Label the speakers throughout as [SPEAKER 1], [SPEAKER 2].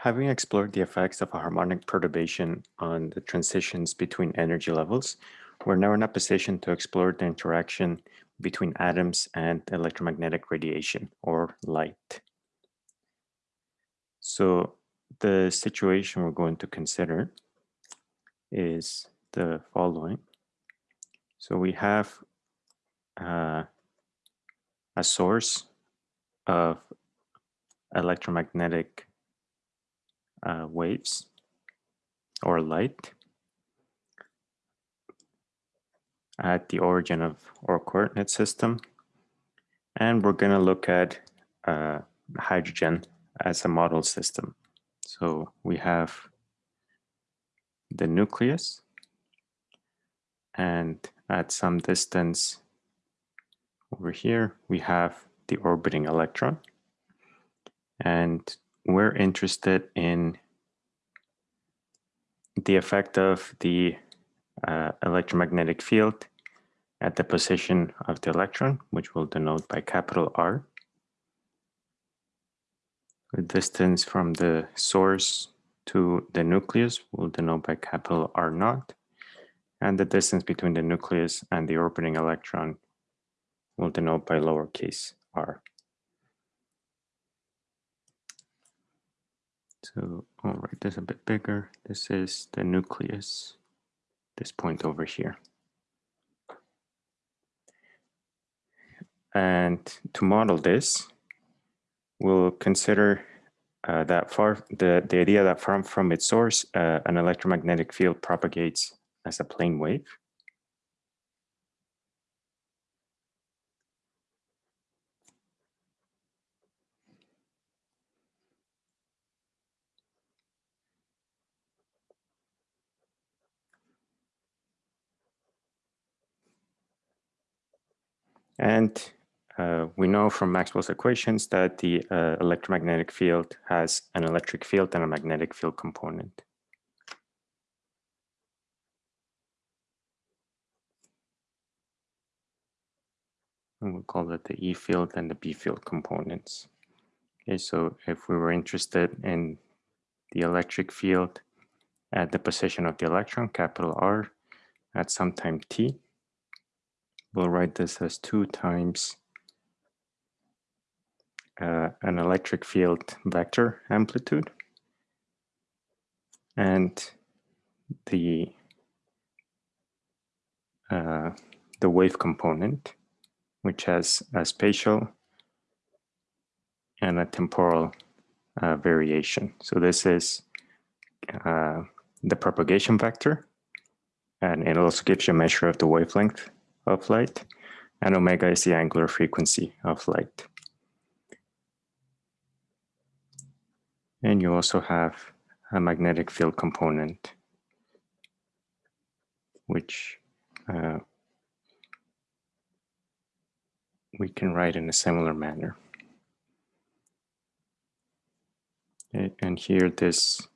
[SPEAKER 1] having explored the effects of a harmonic perturbation on the transitions between energy levels, we're now in a position to explore the interaction between atoms and electromagnetic radiation or light. So the situation we're going to consider is the following. So we have uh, a source of electromagnetic uh, waves or light at the origin of our coordinate system. And we're going to look at uh, hydrogen as a model system. So we have the nucleus and at some distance over here, we have the orbiting electron. And we're interested in the effect of the uh, electromagnetic field at the position of the electron, which we'll denote by capital R. The distance from the source to the nucleus we'll denote by capital R naught. And the distance between the nucleus and the orbiting electron we'll denote by lowercase r. So I'll write this a bit bigger. This is the nucleus, this point over here. And to model this, we'll consider uh, that far the, the idea that from, from its source, uh, an electromagnetic field propagates as a plane wave. And uh, we know from Maxwell's equations that the uh, electromagnetic field has an electric field and a magnetic field component. And we'll call that the E field and the B field components. Okay, so if we were interested in the electric field at the position of the electron, capital R, at some time t, we'll write this as 2 times uh, an electric field vector amplitude and the uh, the wave component, which has a spatial and a temporal uh, variation. So this is uh, the propagation vector, and it also gives you a measure of the wavelength of light, and omega is the angular frequency of light. And you also have a magnetic field component, which uh, we can write in a similar manner. And here this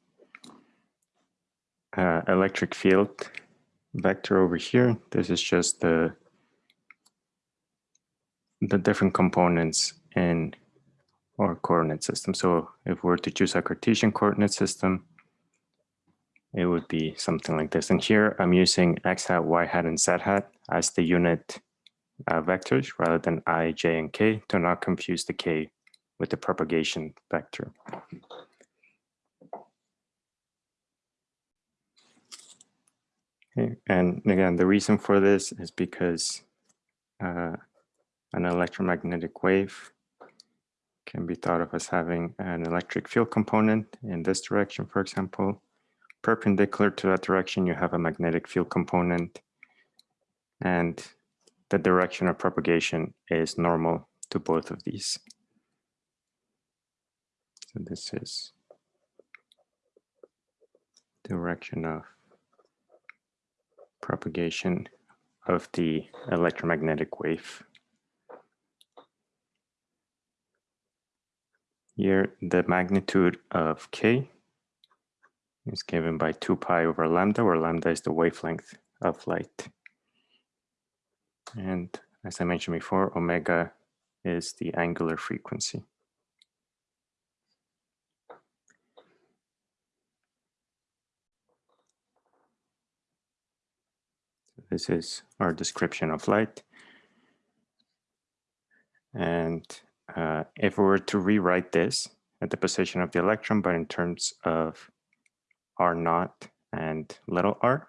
[SPEAKER 1] uh, electric field vector over here, this is just the the different components in our coordinate system. So if we were to choose a Cartesian coordinate system, it would be something like this. And here I'm using x hat, y hat, and z hat as the unit uh, vectors rather than i, j, and k to not confuse the k with the propagation vector. And again, the reason for this is because uh, an electromagnetic wave can be thought of as having an electric field component in this direction, for example. Perpendicular to that direction, you have a magnetic field component. And the direction of propagation is normal to both of these. So this is direction of propagation of the electromagnetic wave. Here, the magnitude of k is given by 2 pi over lambda, where lambda is the wavelength of light. And as I mentioned before, omega is the angular frequency. This is our description of light. And uh, if we were to rewrite this at the position of the electron, but in terms of R naught and little r,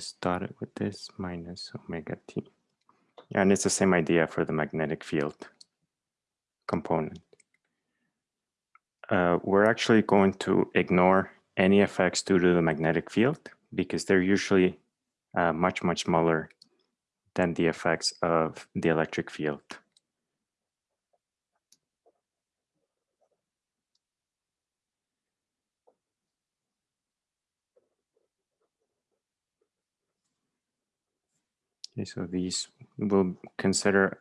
[SPEAKER 1] started with this minus omega t. And it's the same idea for the magnetic field component. Uh, we're actually going to ignore any effects due to the magnetic field because they're usually uh, much, much smaller than the effects of the electric field. Okay, so these will consider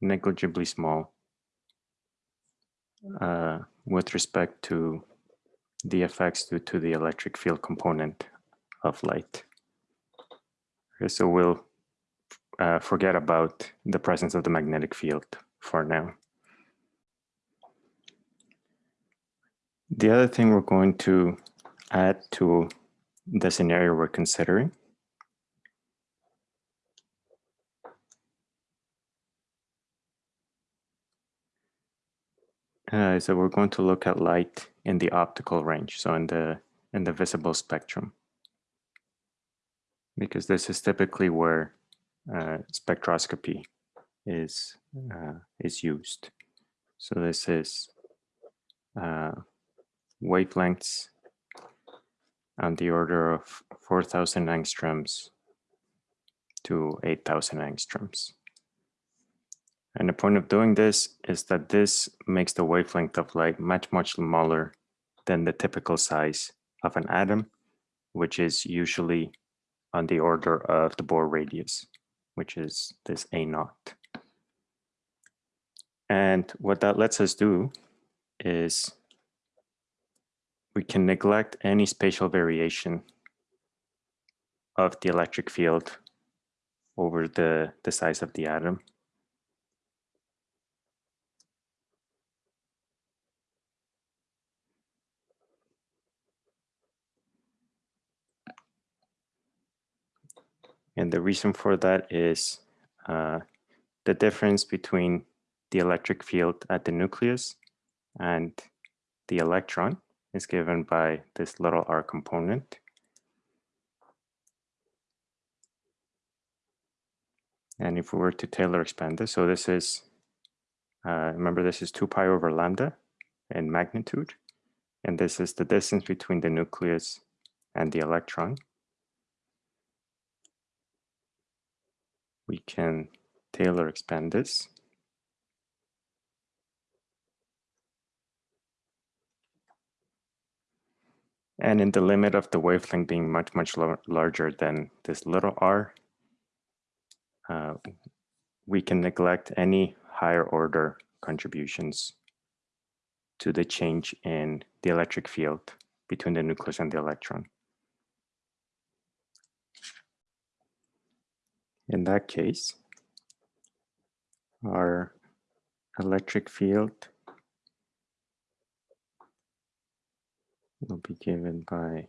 [SPEAKER 1] negligibly small uh, with respect to the effects due to the electric field component of light. Okay, so we'll uh, forget about the presence of the magnetic field for now. The other thing we're going to add to the scenario we're considering Uh, so we're going to look at light in the optical range, so in the in the visible spectrum, because this is typically where uh, spectroscopy is uh, is used. So this is uh, wavelengths on the order of 4,000 angstroms to 8,000 angstroms. And the point of doing this is that this makes the wavelength of light much, much smaller than the typical size of an atom, which is usually on the order of the Bohr radius, which is this A naught. And what that lets us do is we can neglect any spatial variation of the electric field over the, the size of the atom And the reason for that is uh, the difference between the electric field at the nucleus and the electron is given by this little r component. And if we were to Taylor expand this, so this is, uh, remember this is 2 pi over lambda in magnitude. And this is the distance between the nucleus and the electron. We can Taylor expand this. And in the limit of the wavelength being much, much larger than this little r, uh, we can neglect any higher order contributions to the change in the electric field between the nucleus and the electron. In that case, our electric field will be given by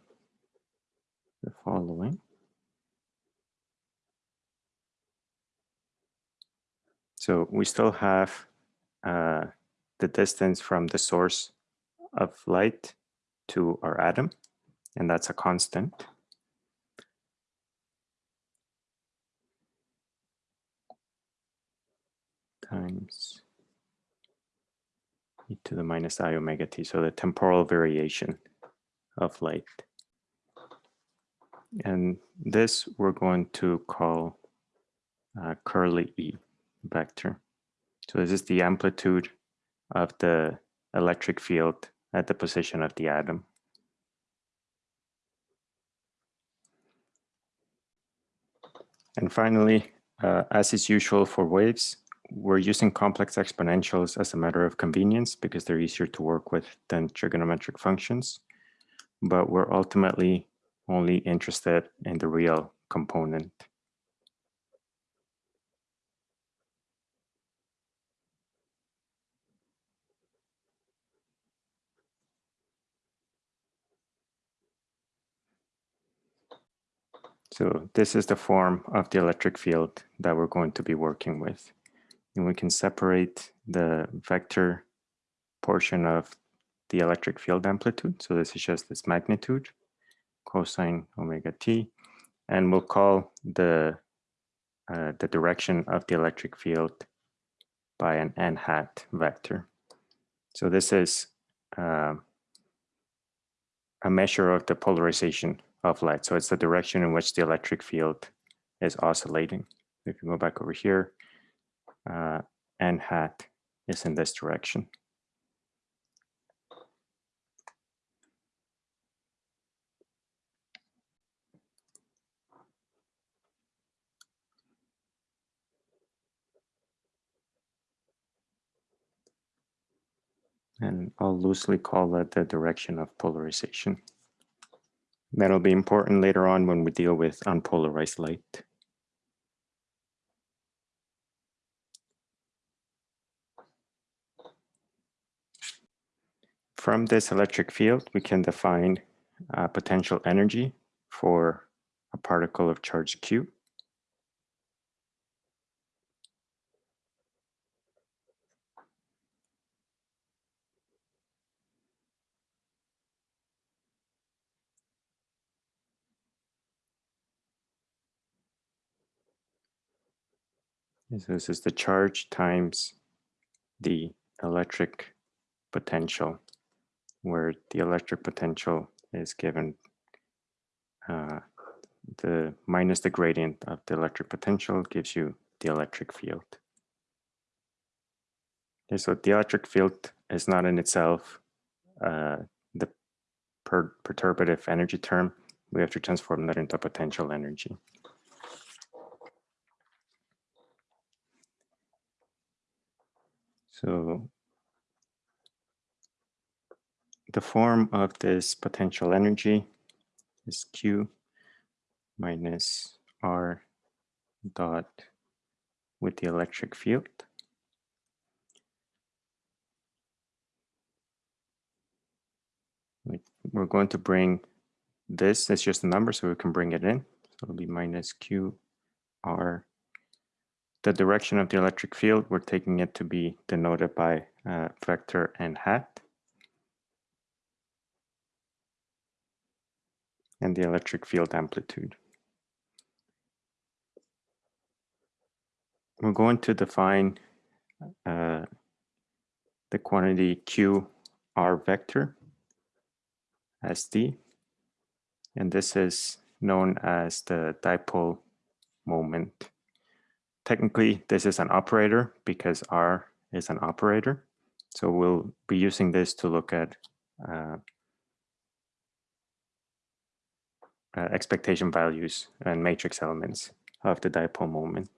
[SPEAKER 1] the following. So we still have uh, the distance from the source of light to our atom, and that's a constant. Times e to the minus i omega t, so the temporal variation of light. And this we're going to call uh, curly E vector. So this is the amplitude of the electric field at the position of the atom. And finally, uh, as is usual for waves, we're using complex exponentials as a matter of convenience because they're easier to work with than trigonometric functions. But we're ultimately only interested in the real component. So this is the form of the electric field that we're going to be working with. And we can separate the vector portion of the electric field amplitude. So this is just this magnitude, cosine omega t. And we'll call the, uh, the direction of the electric field by an n hat vector. So this is uh, a measure of the polarization of light. So it's the direction in which the electric field is oscillating. If you go back over here, uh, n hat is in this direction. And I'll loosely call that the direction of polarization. That'll be important later on when we deal with unpolarized light. From this electric field, we can define uh, potential energy for a particle of charge q. So this is the charge times the electric potential, where the electric potential is given uh, the minus the gradient of the electric potential gives you the electric field. Okay, so the electric field is not in itself uh, the per perturbative energy term. We have to transform that into potential energy. So the form of this potential energy is Q minus R dot with the electric field. We're going to bring this, it's just a number, so we can bring it in. So it'll be minus Q R the direction of the electric field, we're taking it to be denoted by uh, vector n hat. And the electric field amplitude. We're going to define uh, the quantity q r vector as d. And this is known as the dipole moment technically this is an operator because R is an operator. So we'll be using this to look at uh, uh, expectation values and matrix elements of the dipole moment.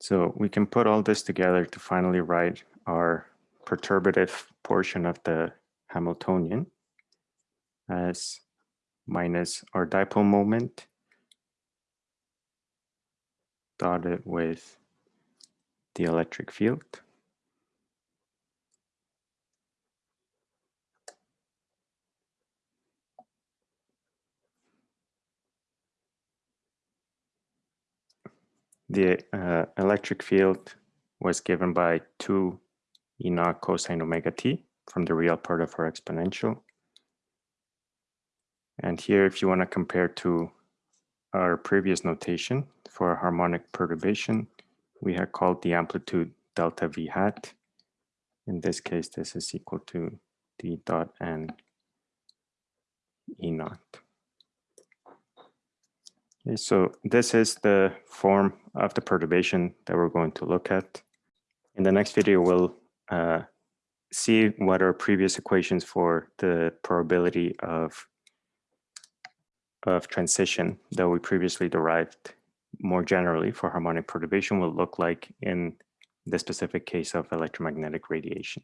[SPEAKER 1] So we can put all this together to finally write our perturbative portion of the Hamiltonian as minus our dipole moment dotted with the electric field. The uh, electric field was given by 2 E naught cosine omega t from the real part of our exponential. And here, if you want to compare to our previous notation for a harmonic perturbation, we had called the amplitude delta v hat. In this case, this is equal to d dot n e naught. Okay, so this is the form of the perturbation that we're going to look at. In the next video, we'll uh, see what our previous equations for the probability of of transition that we previously derived more generally for harmonic perturbation will look like in the specific case of electromagnetic radiation.